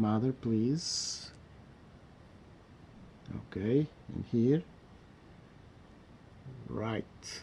mother please. Okay and here. Right.